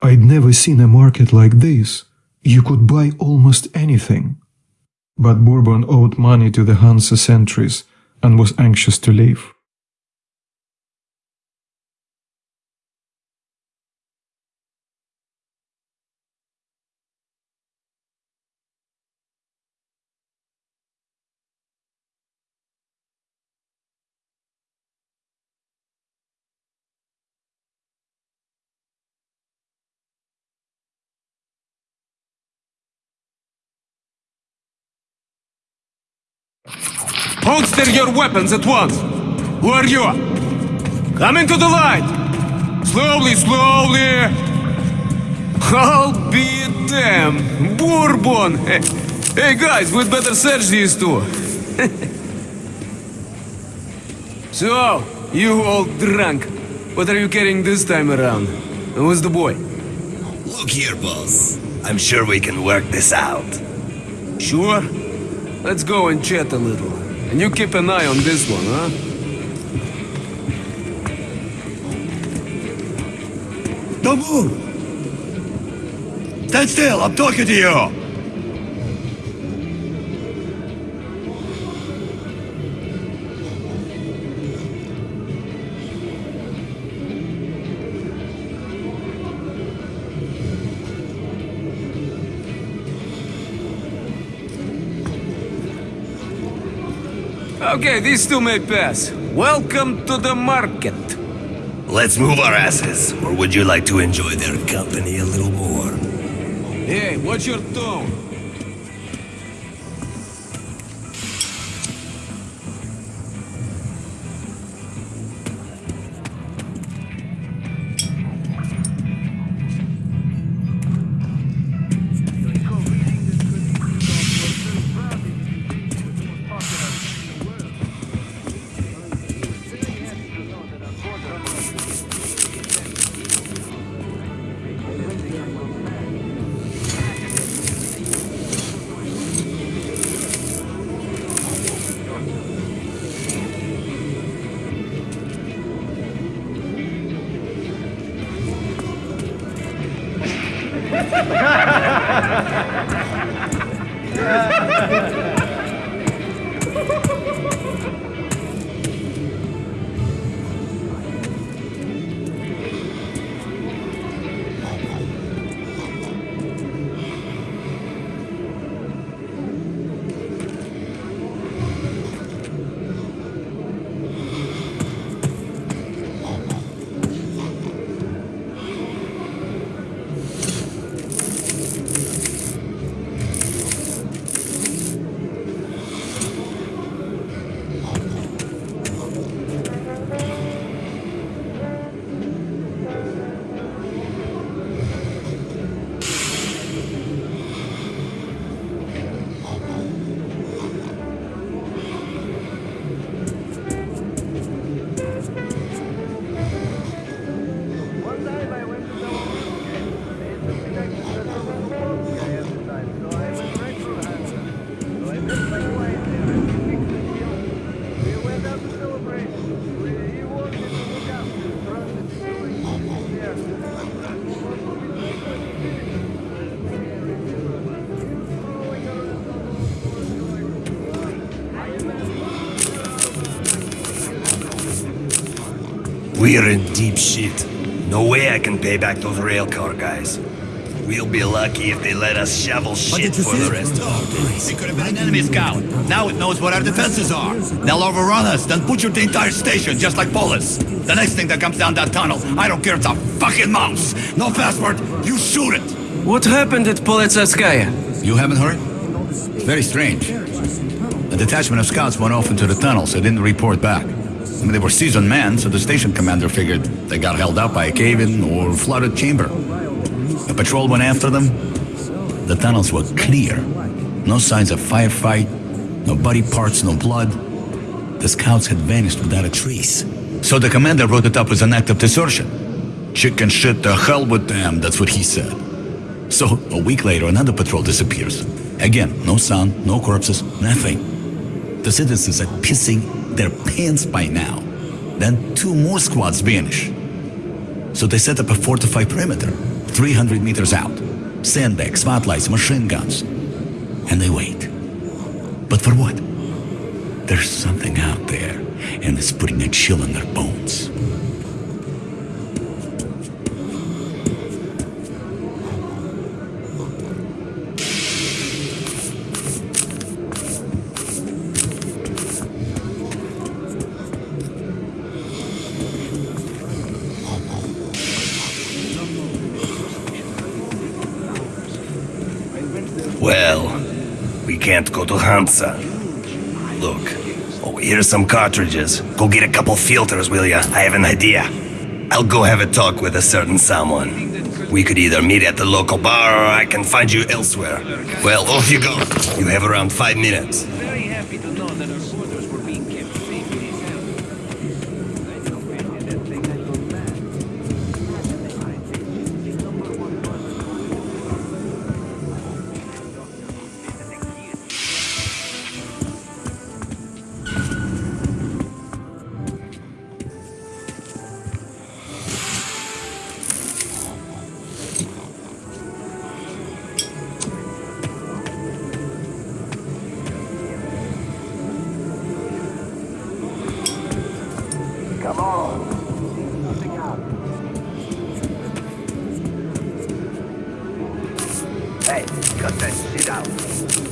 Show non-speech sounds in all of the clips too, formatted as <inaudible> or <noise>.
I'd never seen a market like this. You could buy almost anything. But Bourbon owed money to the Hansa sentries and was anxious to leave. Holster your weapons at once! Who are you? Come into the light! Slowly, slowly! I'll be damn! Bourbon! <laughs> Hey guys, we'd better search these two. <laughs> so, you all drunk. What are you carrying this time around? Who's the boy? Look here, boss. I'm sure we can work this out. Sure? Let's go and chat a little. And you keep an eye on this one, huh? Don't move! Stand still, I'm talking to you! Okay, these two may pass. Welcome to the market. Let's move our asses, or would you like to enjoy their company a little more? Hey, what's your tone? We're in deep shit. No way I can pay back those railcar guys. We'll be lucky if they let us shovel shit for the rest of our days. It could have been an enemy scout. Now it knows what our defenses are. They'll overrun us, then butcher the entire station, just like Polis. The next thing that comes down that tunnel, I don't care if it's a fucking mouse. No password, you shoot it. What happened at Politsevskaya? You haven't heard? It's very strange. A detachment of scouts went off into the tunnels and didn't report back. I mean, they were seasoned men, so the station commander figured they got held up by a cave-in or flooded chamber. A patrol went after them. The tunnels were clear. No signs of firefight, no body parts, no blood. The scouts had vanished without a trace. So the commander wrote it up as an act of desertion. Chicken shit to hell with them, that's what he said. So, a week later, another patrol disappears. Again, no sound, no corpses, nothing. The citizens are pissing their pants by now. Then two more squads vanish. So they set up a fortified perimeter. 300 meters out. Sandbags, spotlights, machine guns. And they wait. But for what? There's something out there, and it's putting a chill in their bones. Can't go to Hansa. Look, oh, here's some cartridges. Go get a couple filters, will ya? I have an idea. I'll go have a talk with a certain someone. We could either meet at the local bar or I can find you elsewhere. Well, off you go. You have around five minutes. Very happy to know that our quarters were being kept Hey, cut that shit out.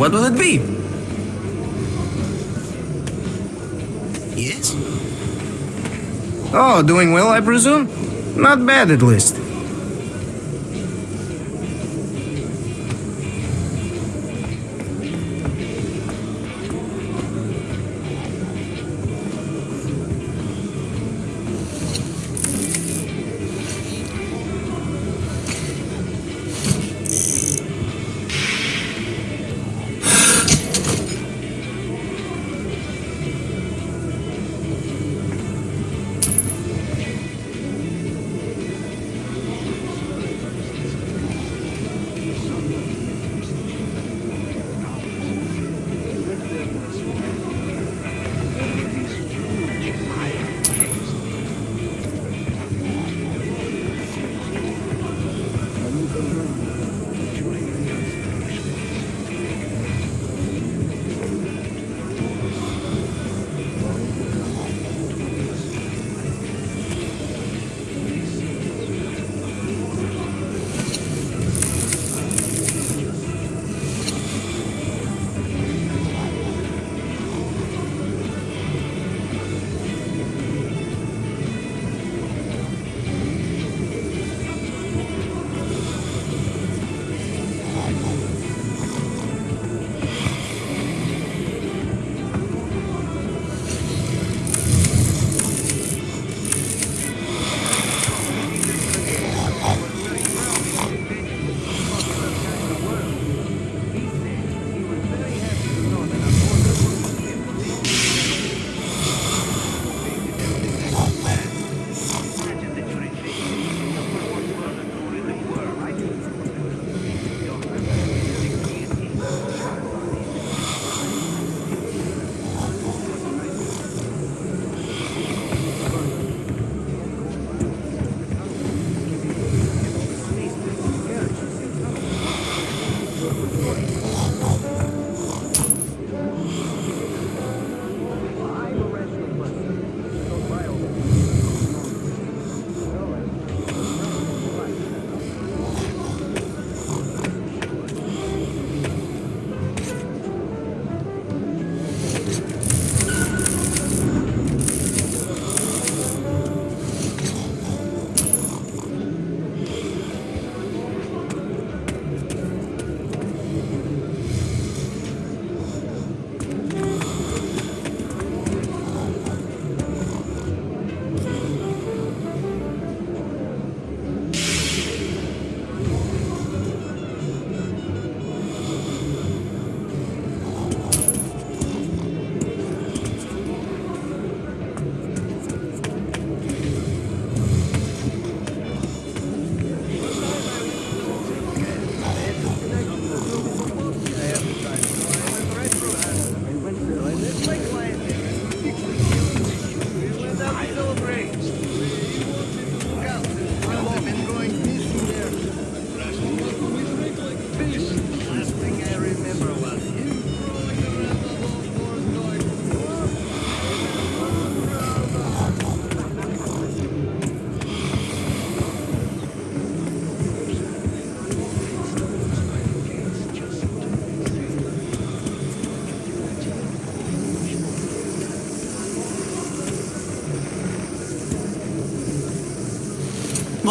What will it be? Yes? Oh, doing well, I presume? Not bad, at least.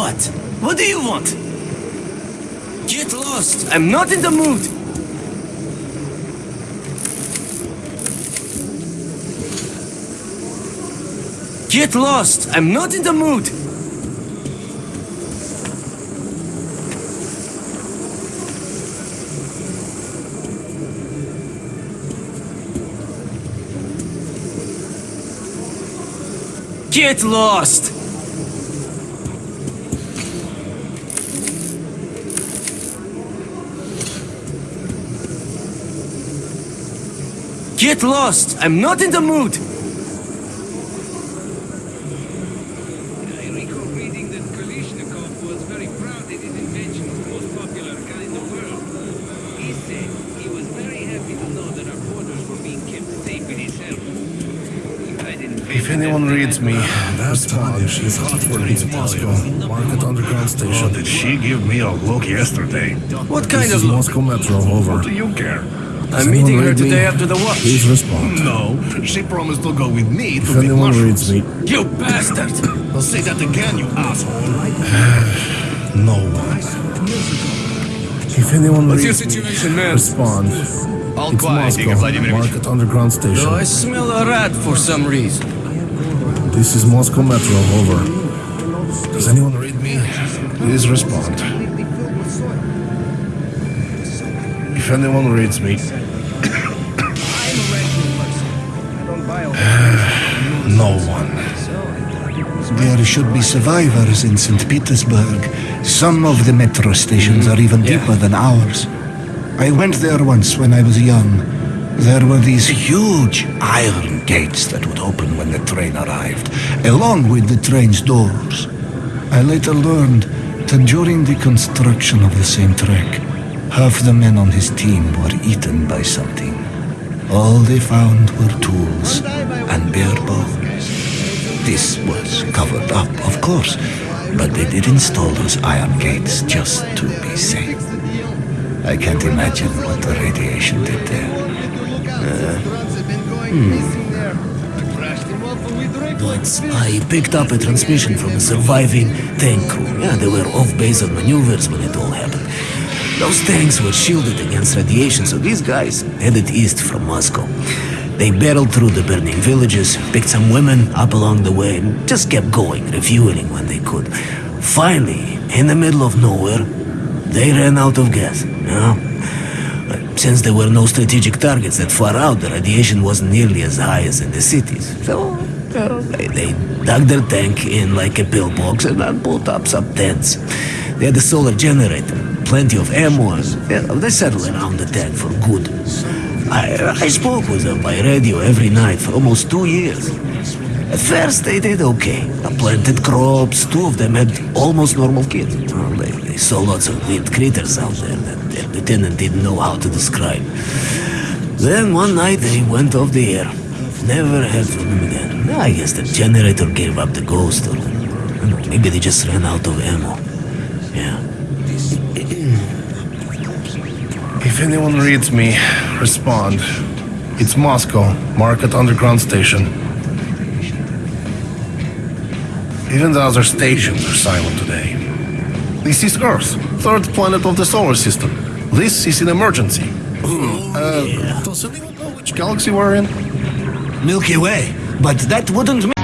What? What do you want? Get lost! I'm not in the mood. Get lost. I'm not in the mood. Get lost. Get lost. I'm not in the mood. I recall reading that Kalashnikov was very proud that his invention was the most popular gun in the world. He said he was very happy to know that our borders were being kept safe in his help. If I didn't If anyone reads me, <laughs> That's Tanya. She's hot for It's Moscow. Market Underground Station. Oh, did she give me a look yesterday? What kind This of is look? Moscow Metro. Over. What Do you care? Does I'm meeting her read me? today after the watch. Please respond. No, she promised to go with me to If pick anyone mushrooms. reads me, You bastard! I'll say that again, you asshole. <sighs> no one. If anyone What's your reads me, situation, man? respond. All It's quiet, Moscow. Vladimirovich. Market Underground Station. Oh, I smell a rat for some reason. This is Moscow Metro. Over. Does anyone read me? Please respond. If anyone reads me, no one. There should be survivors in St. Petersburg. Some of the metro stations are even deeper than ours. I went there once when I was young. There were these huge iron gates that would open when the train arrived, along with the train's doors. I later learned that during the construction of the same track, half the men on his team were eaten by something. All they found were tools and bare bones. This was covered up, of course, but they did install those iron gates just to be safe. I can't imagine what the radiation did there. Uh, hmm. Once I picked up a transmission from a surviving tank crew. Yeah, they were off base on maneuvers when it all happened. Those tanks were shielded against radiation, so these guys headed east from Moscow. They barreled through the burning villages, picked some women up along the way, and just kept going, refueling when they could. Finally, in the middle of nowhere, they ran out of gas. You know? Since there were no strategic targets that far out, the radiation wasn't nearly as high as in the cities. So, they, they dug their tank in like a pillbox and then put up some tents. They had a solar generator, plenty of ammo, and yeah, they settled around the tank for good. I, I spoke with them by radio every night for almost two years. At first, they did okay. They planted crops. Two of them had almost normal kids. Well, they, they saw lots of weird critters out there that their lieutenant didn't know how to describe. Then one night they went off the air. Never heard from them again. I guess the generator gave up the ghost, or I don't know, maybe they just ran out of ammo. Yeah. If anyone reads me, respond. It's Moscow. Market Underground Station. Even the other stations are silent today. This is Earth, third planet of the solar system. This is an emergency. Uh, does anyone know which galaxy we're in? Milky Way. But that wouldn't. ma-